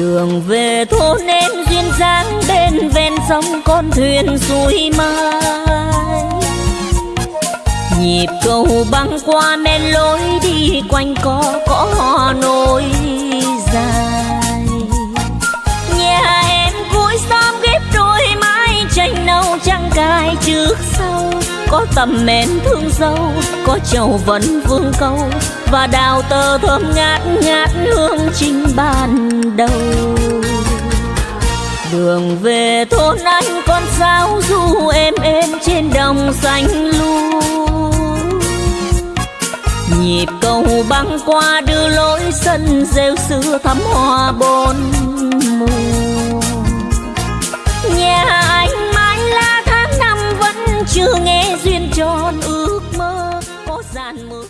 đường về thôn em duyên dáng bên ven sông con thuyền xuôi mai. Nhịp cầu băng qua men lối đi quanh co, có hò nối dài. Nhà em cuối xóm ghép đôi mái tranh nâu trăng cài trước sau. Có tầm men thương dâu có chầu vẫn vương câu. Và đào tơ thơm ngát ngát hương trình ban đầu đường về thôn anh con sao du êm êm trên đồng xanh lu. Nhịp cầu băng qua đưa lối sân rêu xưa thắm hoa bốn mùa nhà anh mãi là tháng năm vẫn chưa nghe duyên tròn, ước mơ có dàn mưa